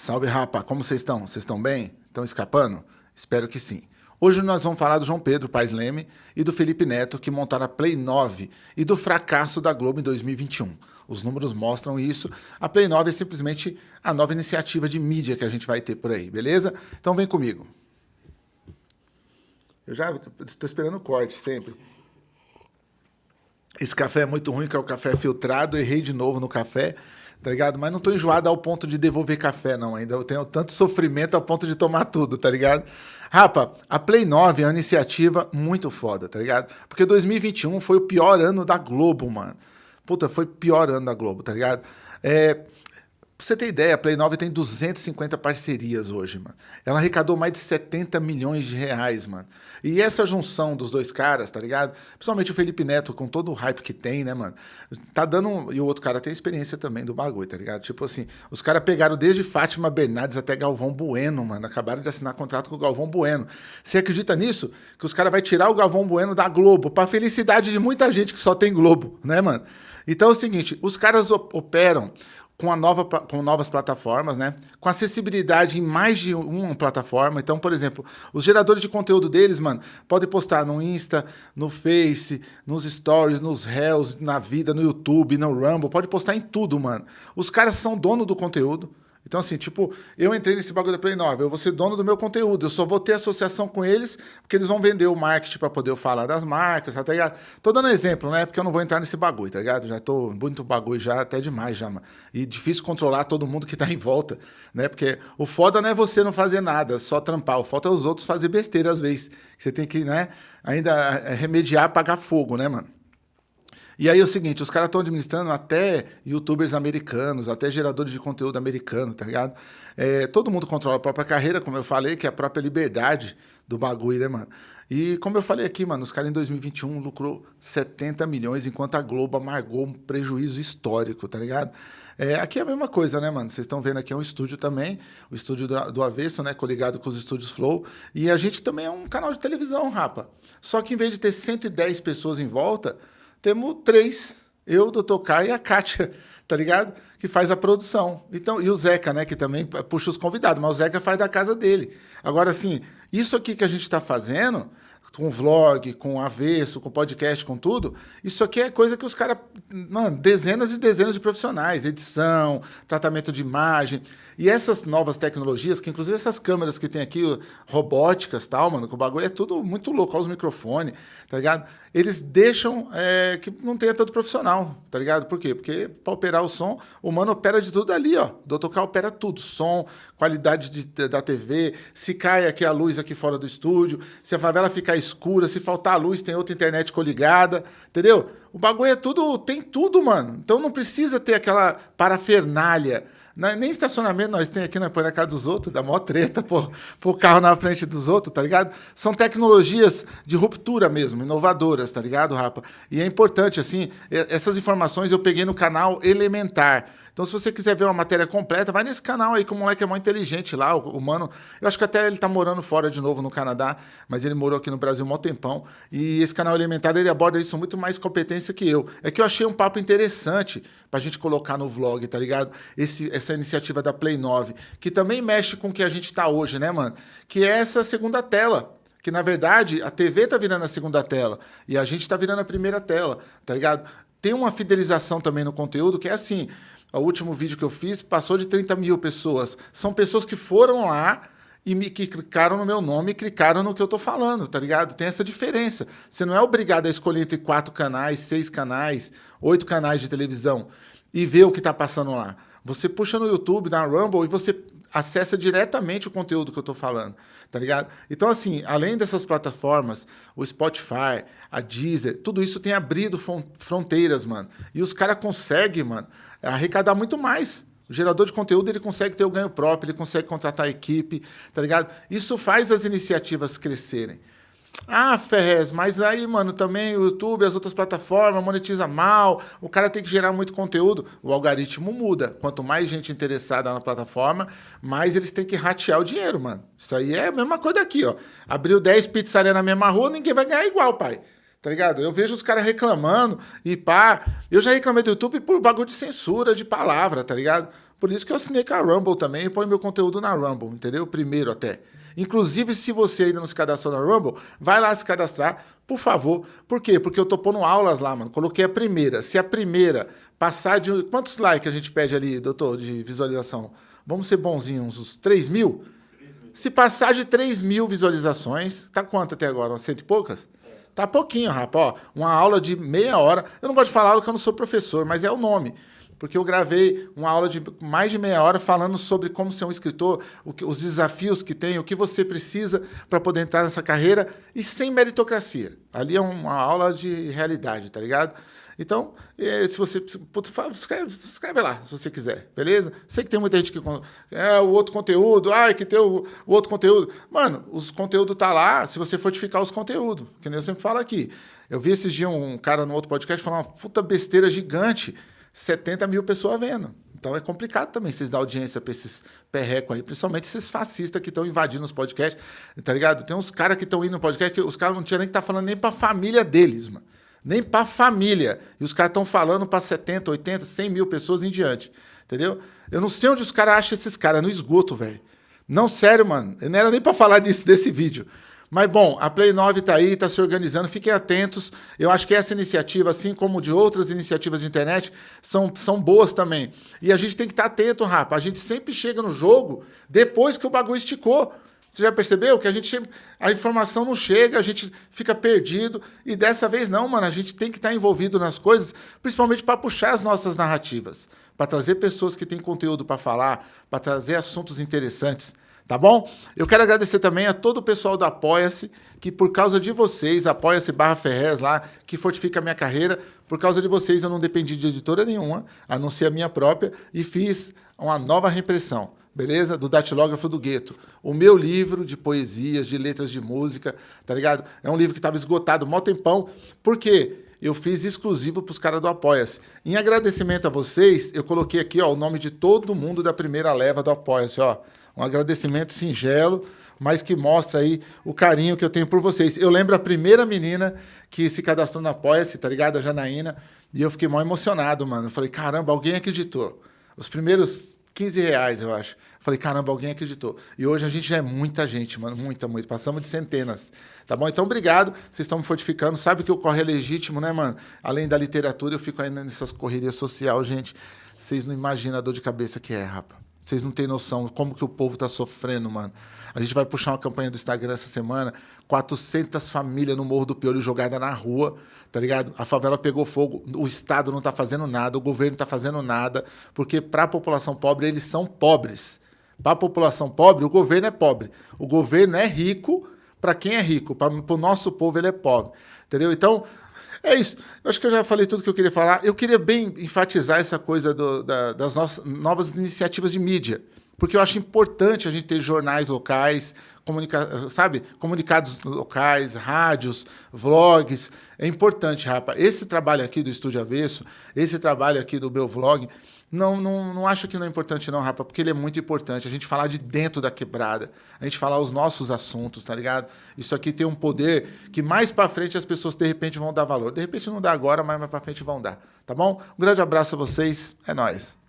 Salve, rapa! Como vocês estão? Vocês estão bem? Estão escapando? Espero que sim. Hoje nós vamos falar do João Pedro Paes Leme e do Felipe Neto, que montaram a Play 9, e do fracasso da Globo em 2021. Os números mostram isso. A Play 9 é simplesmente a nova iniciativa de mídia que a gente vai ter por aí, beleza? Então vem comigo. Eu já estou esperando o corte, sempre. Esse café é muito ruim, que é o café filtrado. Errei de novo no café tá ligado? Mas não tô enjoado ao ponto de devolver café, não. Ainda eu tenho tanto sofrimento ao ponto de tomar tudo, tá ligado? Rapa, a Play 9 é uma iniciativa muito foda, tá ligado? Porque 2021 foi o pior ano da Globo, mano. Puta, foi pior ano da Globo, tá ligado? É, Pra você ter ideia, a Play 9 tem 250 parcerias hoje, mano. Ela arrecadou mais de 70 milhões de reais, mano. E essa junção dos dois caras, tá ligado? Principalmente o Felipe Neto, com todo o hype que tem, né, mano? Tá dando. E o outro cara tem experiência também do bagulho, tá ligado? Tipo assim, os caras pegaram desde Fátima Bernardes até Galvão Bueno, mano. Acabaram de assinar contrato com o Galvão Bueno. Você acredita nisso? Que os caras vão tirar o Galvão Bueno da Globo, pra felicidade de muita gente que só tem Globo, né, mano? Então é o seguinte, os caras operam com, a nova, com novas plataformas, né? Com acessibilidade em mais de uma plataforma. Então, por exemplo, os geradores de conteúdo deles, mano, podem postar no Insta, no Face, nos Stories, nos Reels, na vida, no YouTube, no Rumble, pode postar em tudo, mano. Os caras são dono do conteúdo. Então, assim, tipo, eu entrei nesse bagulho da Play 9, eu vou ser dono do meu conteúdo, eu só vou ter associação com eles, porque eles vão vender o marketing para poder falar das marcas, tá ligado? Tô dando exemplo, né? Porque eu não vou entrar nesse bagulho, tá ligado? Já tô muito bagulho já, até demais já, mano. E difícil controlar todo mundo que tá em volta, né? Porque o foda não é você não fazer nada, só trampar. O foda é os outros fazer besteira às vezes. Você tem que, né, ainda é, remediar, apagar fogo, né, mano? E aí é o seguinte, os caras estão administrando até youtubers americanos, até geradores de conteúdo americano, tá ligado? É, todo mundo controla a própria carreira, como eu falei, que é a própria liberdade do bagulho, né, mano? E como eu falei aqui, mano, os caras em 2021 lucrou 70 milhões, enquanto a Globo amargou um prejuízo histórico, tá ligado? É, aqui é a mesma coisa, né, mano? Vocês estão vendo aqui é um estúdio também, o estúdio do, do Avesso, né, coligado com os estúdios Flow. E a gente também é um canal de televisão, rapa. Só que em vez de ter 110 pessoas em volta, temos três, eu, o Dr. Kai e a Kátia, tá ligado? Que faz a produção. Então, e o Zeca, né, que também puxa os convidados, mas o Zeca faz da casa dele. Agora, assim, isso aqui que a gente está fazendo com vlog, com avesso, com podcast, com tudo, isso aqui é coisa que os caras, mano, dezenas e dezenas de profissionais, edição, tratamento de imagem, e essas novas tecnologias, que inclusive essas câmeras que tem aqui, robóticas tal, mano, que o bagulho é tudo muito louco, os microfones, tá ligado? Eles deixam é, que não tenha tanto profissional, tá ligado? Por quê? Porque para operar o som, o mano opera de tudo ali, ó. O Dr. K opera tudo, som, qualidade de, da TV, se cai aqui a luz aqui fora do estúdio, se a favela ficar escura, se faltar luz, tem outra internet coligada, entendeu? O bagulho é tudo, tem tudo, mano. Então não precisa ter aquela parafernália. É nem estacionamento nós tem aqui, nós põe na casa dos outros, dá mó treta pôr, pôr carro na frente dos outros, tá ligado? São tecnologias de ruptura mesmo, inovadoras, tá ligado, Rapa? E é importante, assim, essas informações eu peguei no canal Elementar. Então, se você quiser ver uma matéria completa, vai nesse canal aí, que o moleque é muito inteligente lá, o, o mano. Eu acho que até ele tá morando fora de novo no Canadá, mas ele morou aqui no Brasil um tempão. E esse canal Elementar, ele aborda isso muito mais competência que eu. É que eu achei um papo interessante pra gente colocar no vlog, tá ligado? Esse, essa iniciativa da Play 9, que também mexe com o que a gente tá hoje, né, mano? Que é essa segunda tela que na verdade a TV tá virando a segunda tela e a gente tá virando a primeira tela, tá ligado? Tem uma fidelização também no conteúdo que é assim, o último vídeo que eu fiz passou de 30 mil pessoas. São pessoas que foram lá e me, que clicaram no meu nome e clicaram no que eu tô falando, tá ligado? Tem essa diferença. Você não é obrigado a escolher entre quatro canais, seis canais, oito canais de televisão e ver o que tá passando lá. Você puxa no YouTube, na Rumble e você acessa diretamente o conteúdo que eu estou falando, tá ligado? Então, assim, além dessas plataformas, o Spotify, a Deezer, tudo isso tem abrido fronteiras, mano. E os caras conseguem, mano, arrecadar muito mais. O gerador de conteúdo ele consegue ter o ganho próprio, ele consegue contratar equipe, tá ligado? Isso faz as iniciativas crescerem. Ah, Ferrez, mas aí, mano, também o YouTube, as outras plataformas monetiza mal, o cara tem que gerar muito conteúdo. O algoritmo muda. Quanto mais gente interessada na plataforma, mais eles têm que ratear o dinheiro, mano. Isso aí é a mesma coisa aqui, ó. Abriu 10 pizzarias na mesma rua, ninguém vai ganhar igual, pai. Tá ligado? Eu vejo os caras reclamando e pá. Eu já reclamei do YouTube por bagulho de censura de palavra, tá ligado? Por isso que eu assinei com a Rumble também e ponho meu conteúdo na Rumble, entendeu? Primeiro até. Inclusive, se você ainda não se cadastrou na Rumble, vai lá se cadastrar, por favor. Por quê? Porque eu tô pondo aulas lá, mano. Coloquei a primeira. Se a primeira passar de... Quantos likes a gente pede ali, doutor, de visualização? Vamos ser bonzinhos, uns 3 mil? Se passar de 3 mil visualizações, tá quanto até agora? Umas cento e poucas? Tá pouquinho, rapaz. Ó, uma aula de meia hora. Eu não gosto de falar aula que eu não sou professor, mas é o nome. Porque eu gravei uma aula de mais de meia hora falando sobre como ser um escritor, que, os desafios que tem, o que você precisa para poder entrar nessa carreira e sem meritocracia. Ali é uma aula de realidade, tá ligado? Então, se você. Putz, escreve, escreve, lá, se você quiser, beleza? Sei que tem muita gente que. É, o outro conteúdo, ai, que tem o, o outro conteúdo. Mano, os conteúdos tá lá se você fortificar os conteúdos, que nem eu sempre falo aqui. Eu vi esses dias um cara no outro podcast falando uma puta besteira gigante, 70 mil pessoas vendo. Então é complicado também vocês dar audiência para esses perrecos aí, principalmente esses fascistas que estão invadindo os podcasts, tá ligado? Tem uns caras que estão indo no podcast que os caras não tinham nem que estar tá falando nem para a família deles, mano nem para família. E os caras estão falando para 70, 80, 100 mil pessoas em diante. Entendeu? Eu não sei onde os caras acham esses caras, no esgoto, velho. Não, sério, mano. Eu não era nem para falar disso, desse vídeo. Mas, bom, a Play 9 está aí, está se organizando, fiquem atentos. Eu acho que essa iniciativa, assim como de outras iniciativas de internet, são, são boas também. E a gente tem que estar tá atento, rapa. A gente sempre chega no jogo depois que o bagulho esticou. Você já percebeu que a gente a informação não chega, a gente fica perdido e dessa vez não, mano, a gente tem que estar envolvido nas coisas, principalmente para puxar as nossas narrativas, para trazer pessoas que têm conteúdo para falar, para trazer assuntos interessantes, tá bom? Eu quero agradecer também a todo o pessoal da Apoia-se, que por causa de vocês, Apoia-se barra Ferrez lá, que fortifica a minha carreira, por causa de vocês eu não dependi de editora nenhuma, a não ser a minha própria, e fiz uma nova reimpressão beleza? Do Datilógrafo do Gueto. O meu livro de poesias, de letras de música, tá ligado? É um livro que estava esgotado mó tempão. Por quê? Eu fiz exclusivo para os caras do Apoia-se. Em agradecimento a vocês, eu coloquei aqui ó, o nome de todo mundo da primeira leva do Apoia-se. Um agradecimento singelo, mas que mostra aí o carinho que eu tenho por vocês. Eu lembro a primeira menina que se cadastrou no Apoia-se, tá ligado? A Janaína. E eu fiquei mó emocionado, mano. Eu falei, caramba, alguém acreditou. Os primeiros 15 reais, eu acho. Falei, caramba, alguém acreditou. E hoje a gente já é muita gente, mano, muita, muita. Passamos de centenas, tá bom? Então, obrigado. Vocês estão me fortificando. Sabe que o corre é legítimo, né, mano? Além da literatura, eu fico ainda nessas correrias sociais, gente. Vocês não imaginam a dor de cabeça que é, rapa. Vocês não têm noção como que o povo tá sofrendo, mano. A gente vai puxar uma campanha do Instagram essa semana. 400 famílias no Morro do Piolho jogada na rua, tá ligado? A favela pegou fogo, o Estado não tá fazendo nada, o governo não tá fazendo nada, porque para a população pobre, eles são pobres. Para a população pobre, o governo é pobre. O governo é rico para quem é rico, para o nosso povo ele é pobre. Entendeu? Então, é isso. Eu acho que eu já falei tudo que eu queria falar. Eu queria bem enfatizar essa coisa do, da, das nossas novas iniciativas de mídia porque eu acho importante a gente ter jornais locais, comunica sabe? Comunicados locais, rádios, vlogs. É importante, rapa. Esse trabalho aqui do Estúdio Avesso, esse trabalho aqui do meu vlog, não, não, não acho que não é importante não, rapa, porque ele é muito importante. A gente falar de dentro da quebrada, a gente falar os nossos assuntos, tá ligado? Isso aqui tem um poder que mais para frente as pessoas de repente vão dar valor. De repente não dá agora, mas mais para frente vão dar, tá bom? Um grande abraço a vocês, é nóis.